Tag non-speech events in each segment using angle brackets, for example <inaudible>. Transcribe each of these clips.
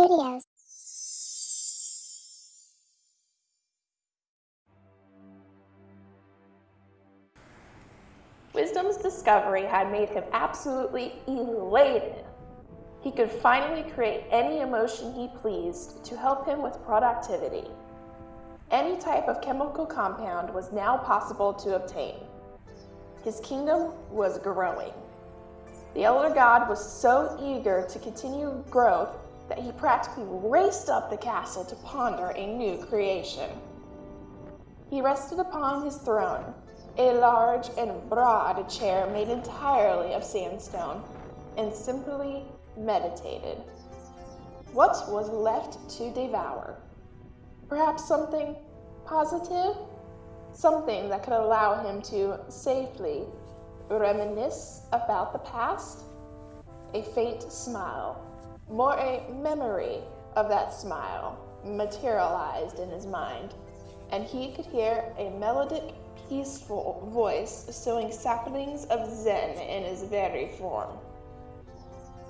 Studios. Wisdom's discovery had made him absolutely elated. He could finally create any emotion he pleased to help him with productivity. Any type of chemical compound was now possible to obtain. His kingdom was growing. The elder god was so eager to continue growth that he practically raced up the castle to ponder a new creation. He rested upon his throne, a large and broad chair made entirely of sandstone, and simply meditated. What was left to devour? Perhaps something positive? Something that could allow him to safely reminisce about the past? A faint smile, more a memory of that smile, materialized in his mind, and he could hear a melodic, peaceful voice sowing saplings of Zen in his very form.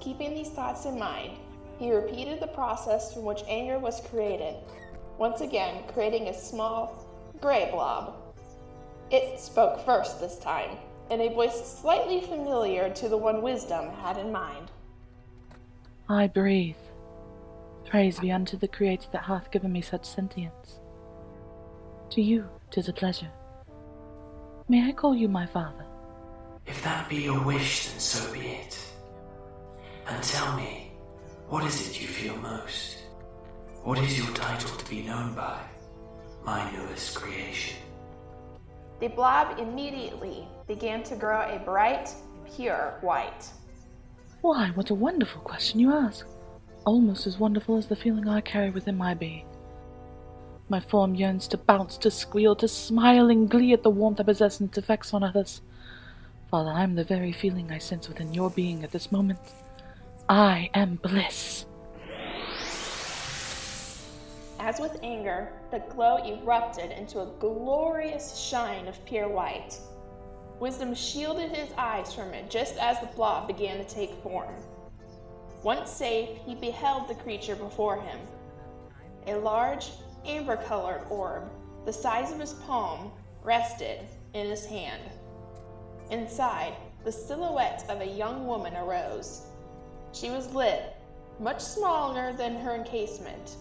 Keeping these thoughts in mind, he repeated the process from which anger was created, once again creating a small, gray blob. It spoke first this time, in a voice slightly familiar to the one Wisdom had in mind. I breathe. Praise be unto the Creator that hath given me such sentience. To you tis a pleasure. May I call you my father? If that be your wish, then so be it. And tell me, what is it you feel most? What is your title to be known by, my newest creation? The blob immediately began to grow a bright, pure white. Why, what a wonderful question you ask. Almost as wonderful as the feeling I carry within my being. My form yearns to bounce, to squeal, to smile in glee at the warmth I possess and its effects on others. Father, I am the very feeling I sense within your being at this moment. I am bliss. As with anger, the glow erupted into a glorious shine of pure white. Wisdom shielded his eyes from it just as the blob began to take form. Once safe, he beheld the creature before him. A large, amber colored orb, the size of his palm, rested in his hand. Inside, the silhouette of a young woman arose. She was lit, much smaller than her encasement,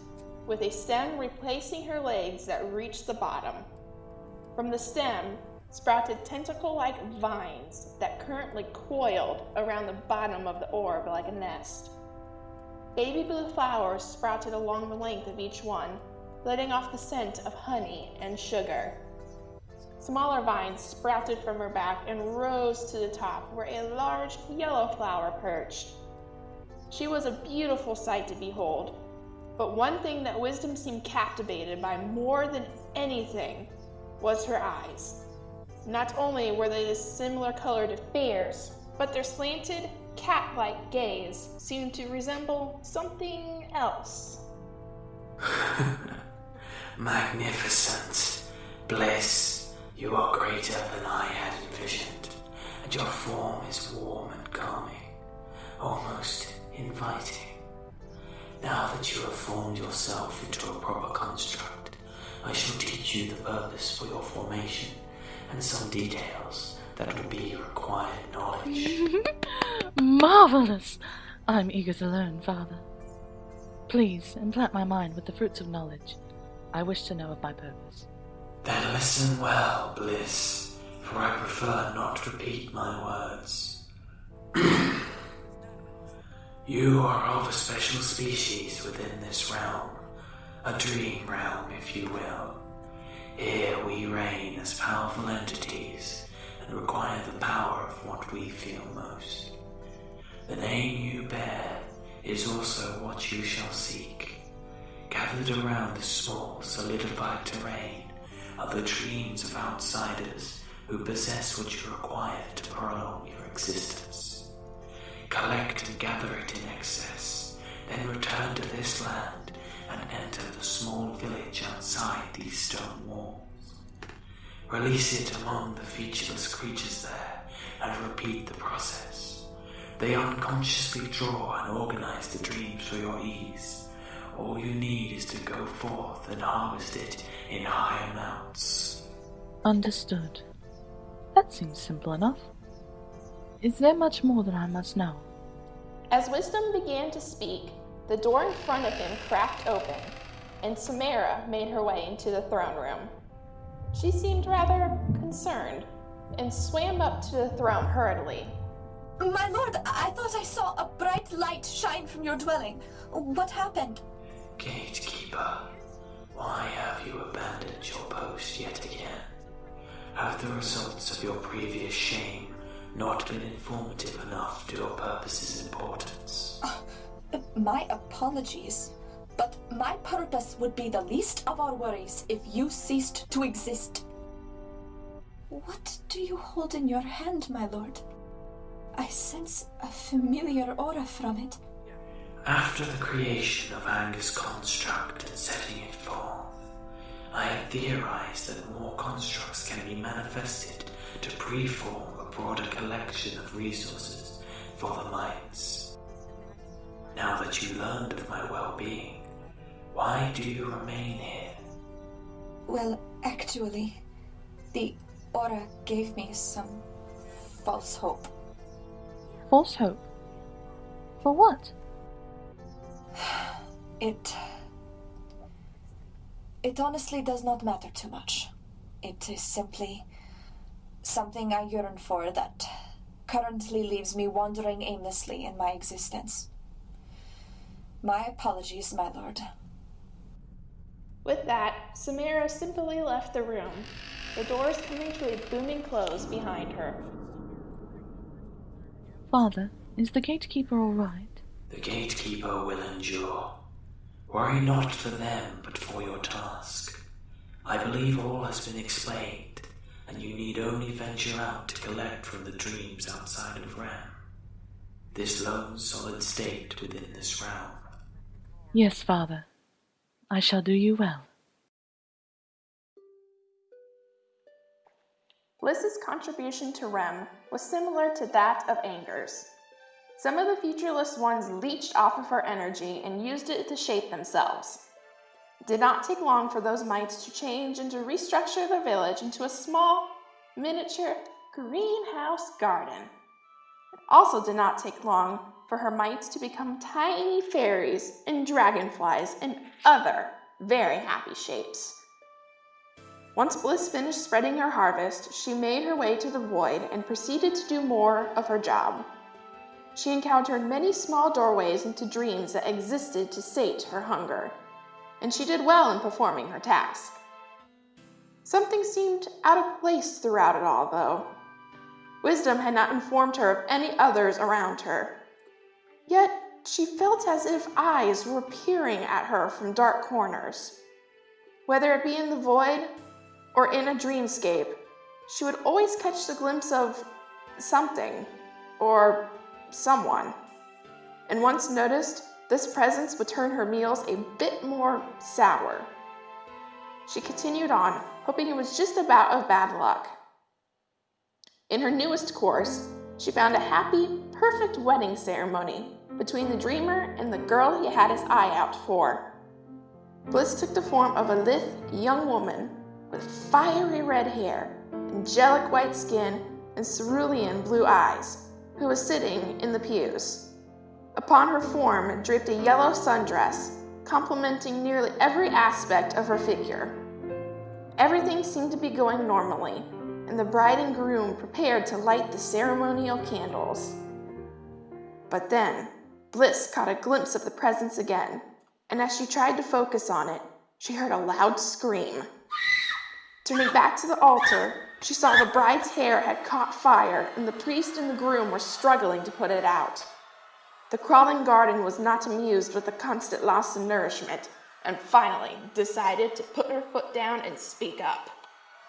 with a stem replacing her legs that reached the bottom. From the stem sprouted tentacle like vines that currently coiled around the bottom of the orb like a nest. Baby blue flowers sprouted along the length of each one, letting off the scent of honey and sugar. Smaller vines sprouted from her back and rose to the top where a large yellow flower perched. She was a beautiful sight to behold, but one thing that Wisdom seemed captivated by more than anything was her eyes. Not only were they the similar color to Fear's, but their slanted, cat like gaze seemed to resemble something else. <laughs> Magnificent. Bliss, you are greater than I had envisioned, and your form is warm and calming, almost inviting. Now that you have formed yourself into a proper construct, I shall teach you the purpose for your formation and some details that will be required knowledge. <laughs> Marvelous! I'm eager to learn, Father. Please implant my mind with the fruits of knowledge. I wish to know of my purpose. Then listen well, Bliss, for I prefer not to repeat my words. <clears throat> you are of a special species within this realm, a dream realm, if you will. Here we reign as powerful entities and require the power of what we feel most. The name you bear is also what you shall seek. Gathered around this small, solidified terrain are the dreams of outsiders who possess what you require to prolong your existence. Collect and gather it in excess, then return to this land and enter the small village outside these stone walls. Release it among the featureless creatures there and repeat the process. They unconsciously draw and organize the dreams for your ease, all you need is to go forth and harvest it in high amounts. Understood. That seems simple enough. Is there much more that I must know? As Wisdom began to speak, the door in front of him cracked open, and Samara made her way into the throne room. She seemed rather concerned and swam up to the throne hurriedly. My lord, I thought I saw a bright light shine from your dwelling. What happened? Gatekeeper, why have you abandoned your post yet again? Have the results of your previous shame not been informative enough to your purpose's importance? <laughs> My apologies, but my purpose would be the least of our worries if you ceased to exist. What do you hold in your hand, my lord? I sense a familiar aura from it. After the creation of Anger's construct and setting it forth, I had theorized that more constructs can be manifested to preform a broader collection of resources for the mites. Now that you learned of my well-being, why do you remain here? Well, actually, the aura gave me some false hope. False hope? For what? <sighs> It. It honestly does not matter too much. It is simply something I yearn for that currently leaves me wandering aimlessly in my existence. My apologies, my lord. With that, Samira simply left the room, the doors coming to a booming close behind her. Father, is the gatekeeper all right? The gatekeeper will endure. Worry not for them, but for your task. I believe all has been explained, and you need only venture out to collect from the dreams outside of Ram. This lone solid state within this realm. Yes, Father. I shall do you well. Bliss's contribution to Rem was similar to that of Anger's. Some of the featureless ones leached off of her energy and used it to shape themselves. It did not take long for those mites to change and to restructure the village into a small, miniature greenhouse garden. It also did not take long for her mites to become tiny fairies and dragonflies and other very happy shapes. Once Bliss finished spreading her harvest, she made her way to the void and proceeded to do more of her job. She encountered many small doorways into dreams that existed to sate her hunger, and she did well in performing her task. Something seemed out of place throughout it all, though. Wisdom had not informed her of any others around her. Yet she felt as if eyes were peering at her from dark corners. Whether it be in the void or in a dreamscape, she would always catch the glimpse of something or someone. And once noticed, this presence would turn her meals a bit more sour. She continued on, hoping it was just about of bad luck. In her newest course, she found a happy, perfect wedding ceremony between the dreamer and the girl he had his eye out for. Bliss took the form of a lithe young woman with fiery red hair, angelic white skin, and cerulean blue eyes who was sitting in the pews. Upon her form draped a yellow sundress, complementing nearly every aspect of her figure. Everything seemed to be going normally, and the bride and groom prepared to light the ceremonial candles. But then, Bliss caught a glimpse of the presence again, and as she tried to focus on it, she heard a loud scream. Turning back to the altar, she saw the bride's hair had caught fire, and the priest and the groom were struggling to put it out. The crawling garden was not amused with the constant loss of nourishment, and finally decided to put her foot down and speak up.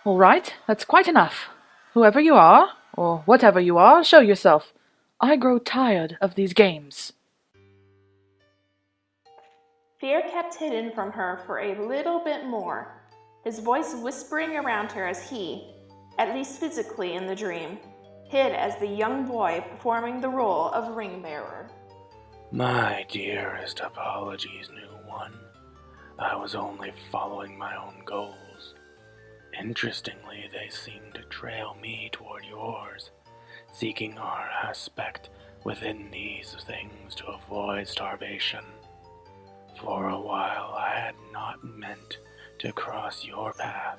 All right, that's quite enough. Whoever you are, or whatever you are, show yourself. I grow tired of these games. Fear kept hidden from her for a little bit more, his voice whispering around her as he, at least physically in the dream, hid as the young boy performing the role of ring bearer. My dearest apologies, new one. I was only following my own goals. Interestingly, they seemed to trail me toward yours, seeking our aspect within these things to avoid starvation. For a while, I had not meant to cross your path.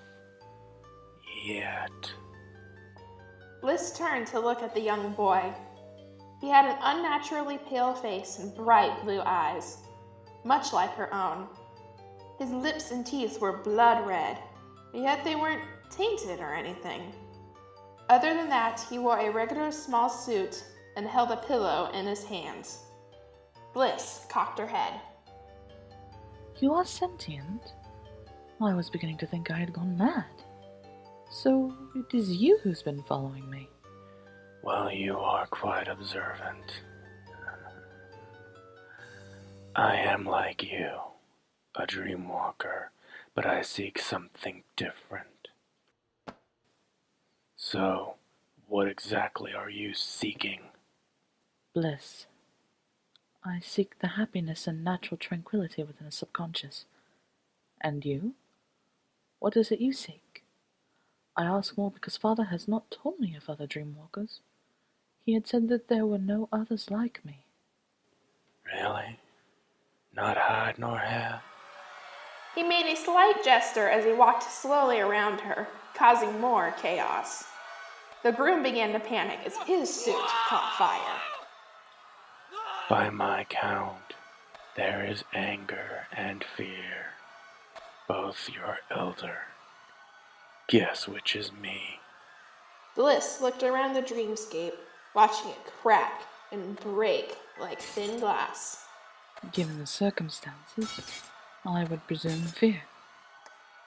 Yet. Bliss turned to look at the young boy. He had an unnaturally pale face and bright blue eyes, much like her own. His lips and teeth were blood red, yet they weren't tainted or anything. Other than that, he wore a regular small suit and held a pillow in his hands. Bliss cocked her head. You are sentient? I was beginning to think I had gone mad. So it is you who's been following me. Well, you are quite observant. I am like you, a dream walker, but I seek something different. So, what exactly are you seeking? Bliss. I seek the happiness and natural tranquility within the subconscious. And you? What is it you seek? I ask more because father has not told me of other dream walkers. He had said that there were no others like me. Really? Not hide nor hair? He made a slight gesture as he walked slowly around her, causing more chaos. The groom began to panic as his suit caught fire. By my count, there is anger and fear. Both your elder. Guess which is me. Bliss looked around the dreamscape, watching it crack and break like thin glass. Given the circumstances, I would presume fear.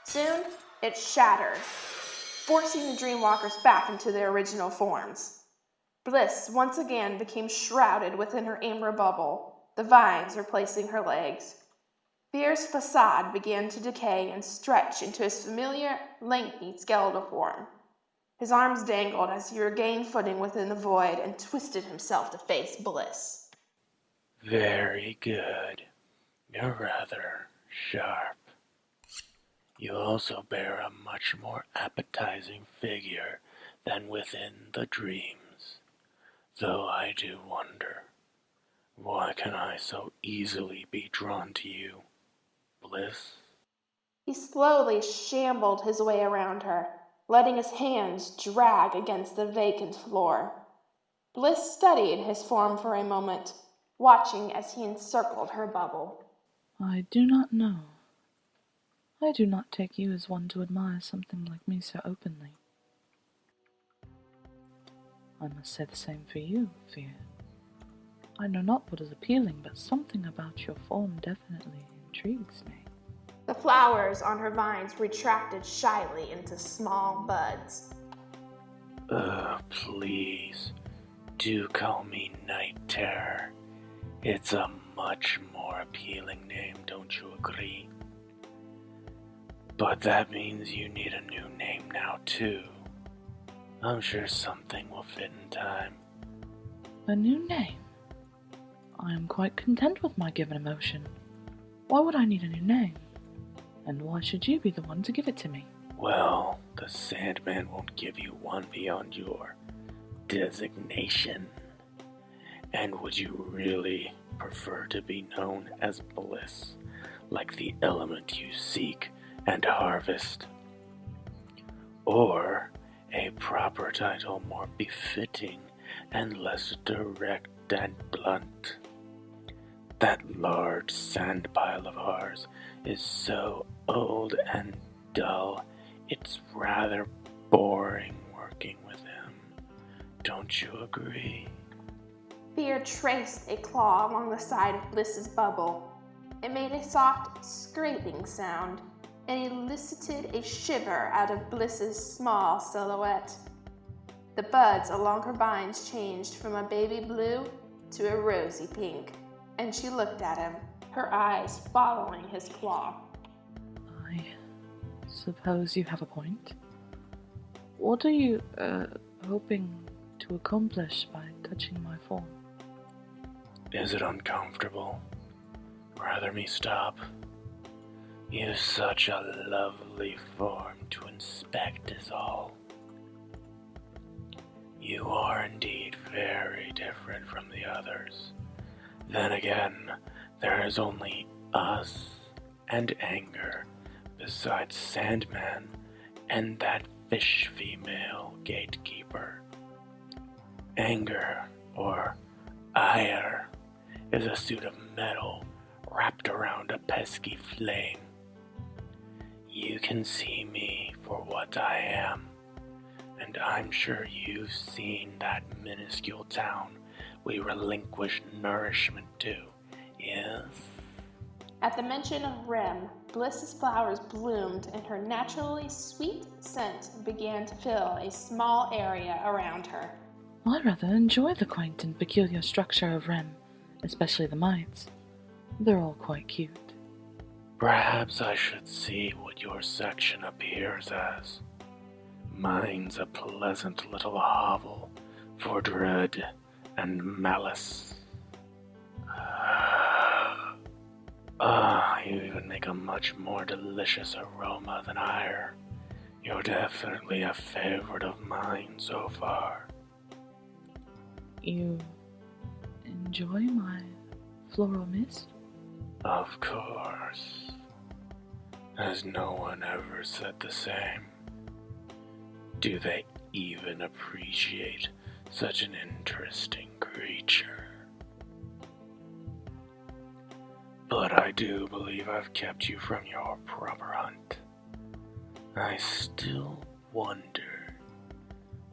Soon, it shattered, forcing the Dreamwalkers back into their original forms. Bliss once again became shrouded within her amber bubble, the vines replacing her legs. Fear's facade began to decay and stretch into his familiar, lengthy skeletal form. His arms dangled as he regained footing within the void and twisted himself to face Bliss. Very good. You're rather sharp. You also bear a much more appetizing figure than within the dreams. Though I do wonder, why can I so easily be drawn to you, Bliss? He slowly shambled his way around her, letting his hands drag against the vacant floor. Bliss studied his form for a moment, watching as he encircled her bubble. I do not know. I do not take you as one to admire something like me so openly. I must say the same for you, Fear. I know not what is appealing, but something about your form definitely intrigues me. The flowers on her vines retracted shyly into small buds. Ugh, please. Do call me Night Terror. It's a much more appealing name, don't you agree? But that means you need a new name now, too. I'm sure something will fit in time. A new name? I am quite content with my given emotion. Why would I need a new name? And why should you be the one to give it to me? Well, the Sandman won't give you one beyond your designation. And would you really prefer to be known as Bliss, like the element you seek and harvest? Or a proper title more befitting and less direct and blunt? That large sand pile of ours is so old and dull, it's rather boring working with him. Don't you agree? Fear traced a claw along the side of Bliss's bubble. It made a soft scraping sound and elicited a shiver out of Bliss's small silhouette. The buds along her vines changed from a baby blue to a rosy pink, and she looked at him, her eyes following his claw. I suppose you have a point. What are you, uh, hoping to accomplish by touching my form? Is it uncomfortable? Rather me stop? You've such a lovely form to inspect us all. You are indeed very different from the others. Then again, there is only us and anger, besides Sandman and that fish female gatekeeper. Anger, or ire, is a suit of metal wrapped around a pesky flame. You can see me for what I am, and I'm sure you've seen that minuscule town we relinquish nourishment to, yes? At the mention of Rem, Bliss's flowers bloomed and her naturally sweet scent began to fill a small area around her. I rather enjoy the quaint and peculiar structure of Rem, especially the mites. They're all quite cute. Perhaps I should see what your section appears as. Mine's a pleasant little hovel for dread and malice. Ah, you even make a much more delicious aroma than ire. You're definitely a favorite of mine so far. You enjoy my floral mist? Of course. Has no one ever said the same? Do they even appreciate such an interesting creature? But I do believe I've kept you from your proper hunt. I still wonder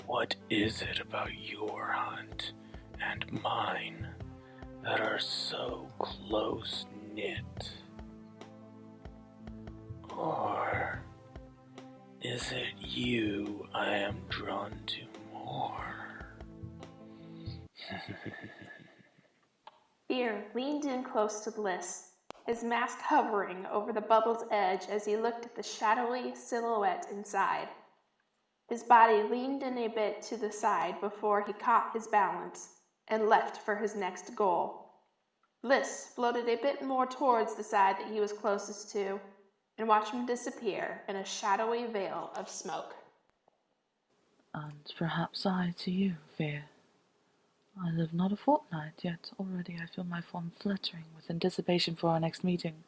what is it about your hunt and mine that are so close knit? Or is it you I am drawn to more? <laughs> Fear leaned in close to Bliss, his mask hovering over the bubble's edge as he looked at the shadowy silhouette inside. His body leaned in a bit to the side before he caught his balance and left for his next goal. Bliss floated a bit more towards the side that he was closest to and watched him disappear in a shadowy veil of smoke. And perhaps I to you, Fear. I live not a fortnight, yet already I feel my form fluttering with anticipation for our next meeting.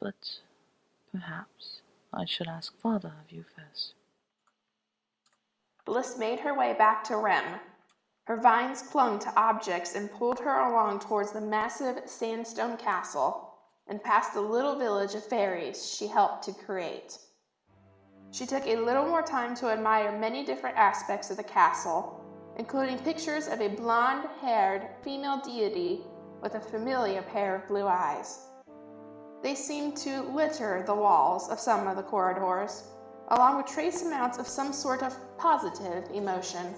But perhaps I should ask father of you first. Bliss made her way back to Rem. Her vines clung to objects and pulled her along towards the massive sandstone castle and past the little village of fairies she helped to create. She took a little more time to admire many different aspects of the castle including pictures of a blonde haired female deity with a familiar pair of blue eyes. They seemed to litter the walls of some of the corridors, along with trace amounts of some sort of positive emotion.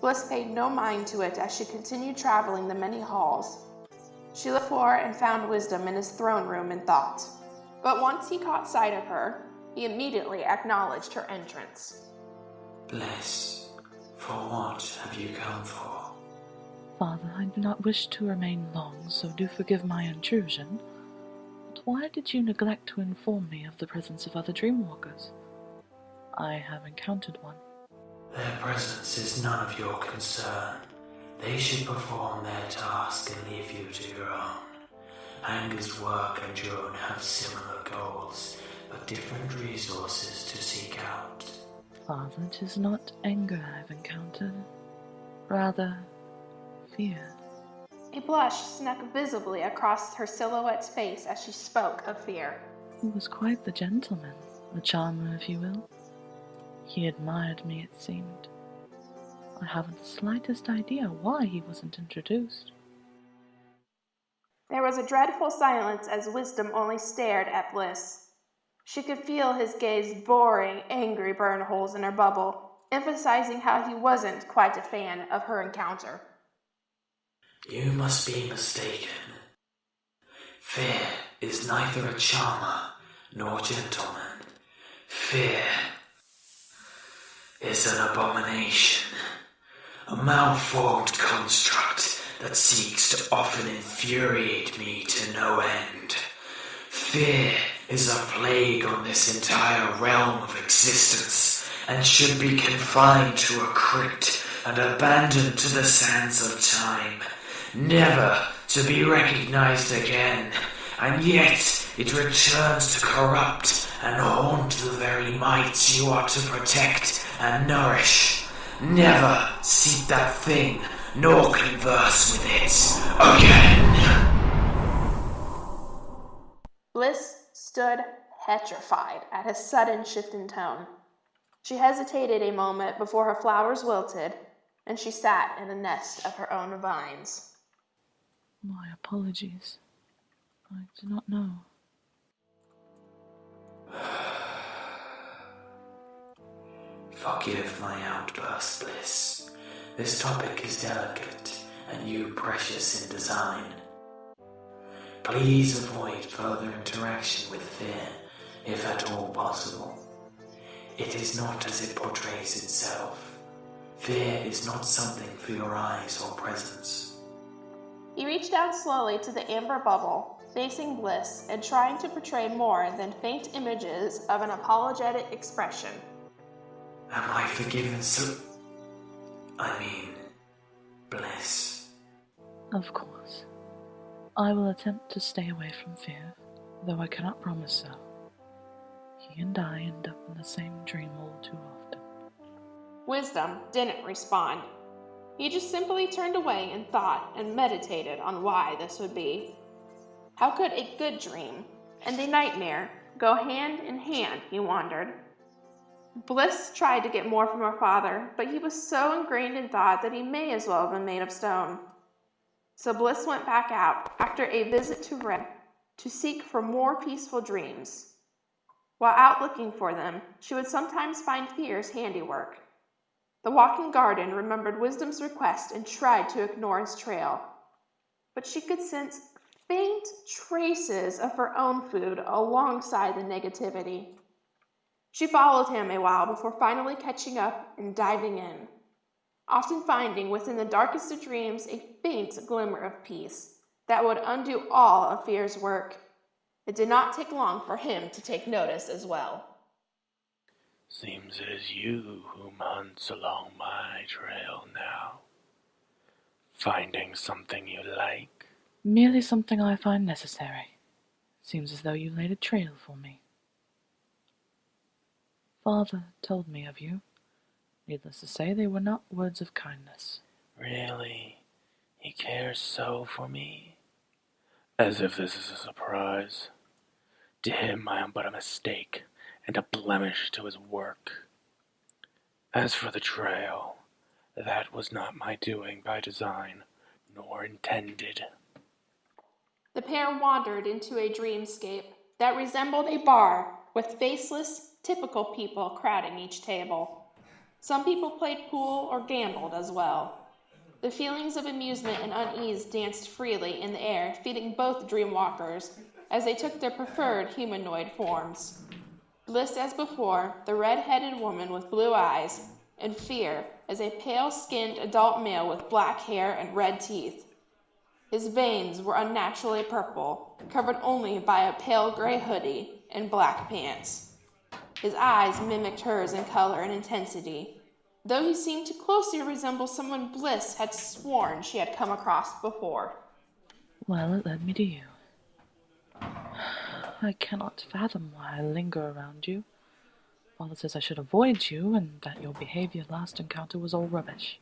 Bliss paid no mind to it as she continued traveling the many halls. She looked for and found wisdom in his throne room in thought. But once he caught sight of her, he immediately acknowledged her entrance. Bliss. For what have you come for? Father, I do not wish to remain long, so do forgive my intrusion. But why did you neglect to inform me of the presence of other dreamwalkers? I have encountered one. Their presence is none of your concern. They should perform their task and leave you to your own. Anger's work and your own have similar goals, but different resources to seek out. Father, it is not anger I've encountered, rather fear. A blush snuck visibly across her silhouette's face as she spoke of fear. He was quite the gentleman, the charmer, if you will. He admired me, it seemed. I haven't the slightest idea why he wasn't introduced. There was a dreadful silence as Wisdom only stared at Bliss. She could feel his gaze boring angry burn holes in her bubble, emphasizing how he wasn't quite a fan of her encounter. You must be mistaken. Fear is neither a charmer nor gentleman. Fear is an abomination, a malformed construct that seeks to often infuriate me to no end. Fear is a plague on this entire realm of existence and should be confined to a crypt and abandoned to the sands of time, never to be recognized again. And yet it returns to corrupt and haunt the very mites you are to protect and nourish. Never seek that thing, nor converse with it again. Bliss stood petrified at his sudden shift in tone. She hesitated a moment before her flowers wilted, and she sat in a nest of her own vines. My apologies. I do not know. Forgive my outburst, Bliss. This topic is delicate, and you precious in design. Please avoid further interaction with fear, if at all possible. It is not as it portrays itself. Fear is not something for your eyes or presence. He reached down slowly to the amber bubble, facing Bliss and trying to portray more than faint images of an apologetic expression. Am I forgiven so. I mean, bliss. Of course. I will attempt to stay away from fear, though I cannot promise so. He and I end up in the same dream all too often. Wisdom didn't respond. He just simply turned away and thought and meditated on why this would be. How could a good dream and a nightmare go hand in hand, he wondered. Bliss tried to get more from her father, but he was so ingrained in thought that he may as well have been made of stone. So Bliss went back out after a visit to Red to seek for more peaceful dreams. While out looking for them, she would sometimes find Fear's handiwork. The walking garden remembered Wisdom's request and tried to ignore his trail, but she could sense faint traces of her own food alongside the negativity. She followed him a while before finally catching up and diving in, often finding within the darkest of dreams a faint glimmer of peace that would undo all of Fear's work. It did not take long for him to take notice as well. Seems it is you whom hunts along my trail now. Finding something you like? Merely something I find necessary. Seems as though you laid a trail for me. Father told me of you. Needless to say, they were not words of kindness. Really? He cares so for me? As if this is a surprise. To him, I am but a mistake and a blemish to his work. As for the trail, that was not my doing by design, nor intended. The pair wandered into a dreamscape that resembled a bar with faceless, typical people crowding each table. Some people played pool or gambled as well. The feelings of amusement and unease danced freely in the air, feeding both dreamwalkers as they took their preferred humanoid forms. Bliss as before, the red-headed woman with blue eyes, and Fear as a pale-skinned adult male with black hair and red teeth. His veins were unnaturally purple, covered only by a pale gray hoodie and black pants. His eyes mimicked hers in color and intensity, though he seemed to closely resemble someone Bliss had sworn she had come across before. Well, it led me to you. I cannot fathom why I linger around you. Father says I should avoid you, and that your behavior last encounter was all rubbish.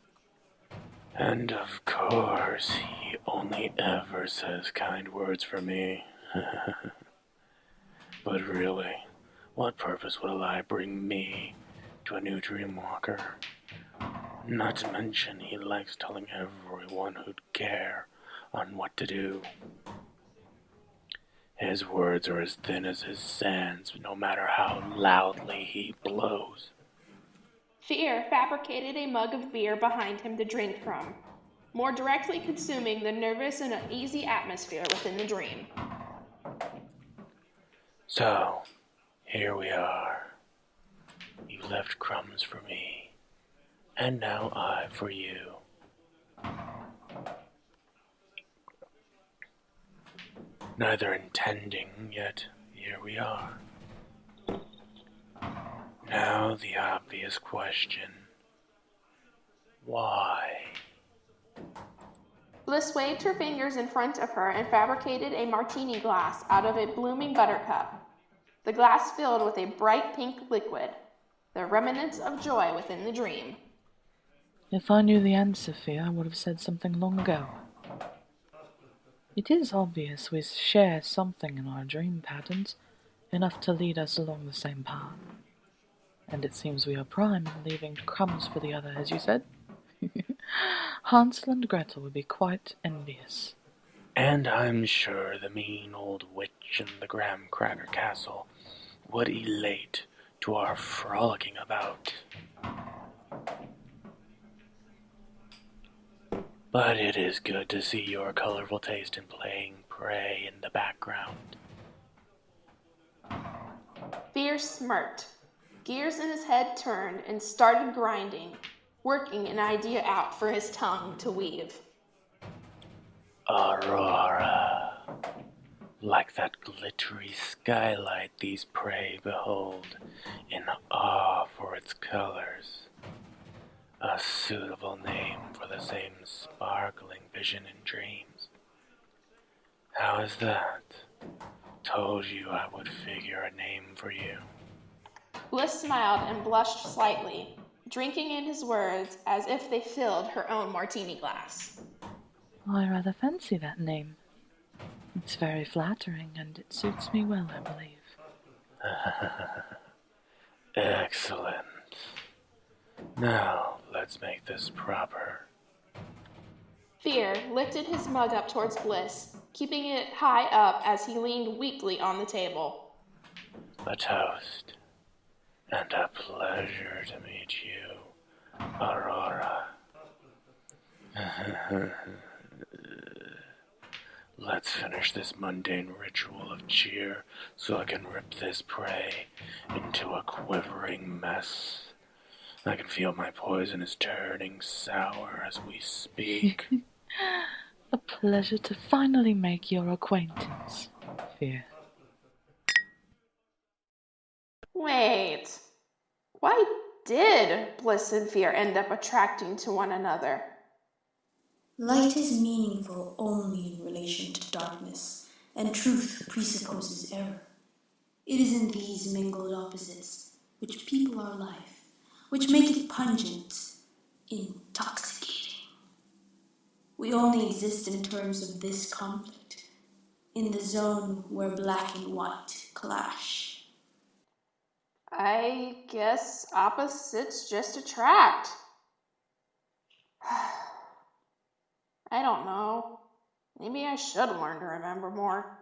And of course, he only ever says kind words for me. <laughs> but really, what purpose would a lie bring me to a new dreamwalker? Not to mention, he likes telling everyone who'd care on what to do. His words are as thin as his sands, no matter how loudly he blows. Fear fabricated a mug of beer behind him to drink from, more directly consuming the nervous and uneasy atmosphere within the dream. So, here we are. You left crumbs for me, and now I for you. Neither intending, yet here we are. Now the obvious question. Why? Bliss waved her fingers in front of her and fabricated a martini glass out of a blooming buttercup. The glass filled with a bright pink liquid, the remnants of joy within the dream. If I knew the answer, Fear, I would have said something long ago. It is obvious we share something in our dream patterns, enough to lead us along the same path. And it seems we are prime in leaving crumbs for the other, as you said. <laughs> Hansel and Gretel would be quite envious. And I'm sure the mean old witch in the graham cracker castle would elate to our frolicking about. But it is good to see your colorful taste in playing prey in the background. Fear smirked. Gears in his head turned and started grinding, working an idea out for his tongue to weave. Aurora. Like that glittery skylight these prey behold, in awe for its colors. A suitable name for the same sparkling vision in dreams. How is that? Told you I would figure a name for you. Bliss smiled and blushed slightly, drinking in his words as if they filled her own martini glass. I rather fancy that name. It's very flattering, and it suits me well, I believe. <laughs> Excellent. Now, let's make this proper. Fear lifted his mug up towards Bliss, keeping it high up as he leaned weakly on the table. A toast. And a pleasure to meet you, Aurora. <laughs> Let's finish this mundane ritual of cheer so I can rip this prey into a quivering mess. I can feel my poison is turning sour as we speak. <laughs> A pleasure to finally make your acquaintance, Fear. Wait. Why did Bliss and Fear end up attracting to one another? Light is meaningful only in relation to darkness, and truth presupposes error. It is in these mingled opposites which people our life, which make it pungent, intoxicating. We only exist in terms of this conflict, in the zone where black and white clash. I guess opposites just attract. <sighs> I don't know. Maybe I should learn to remember more.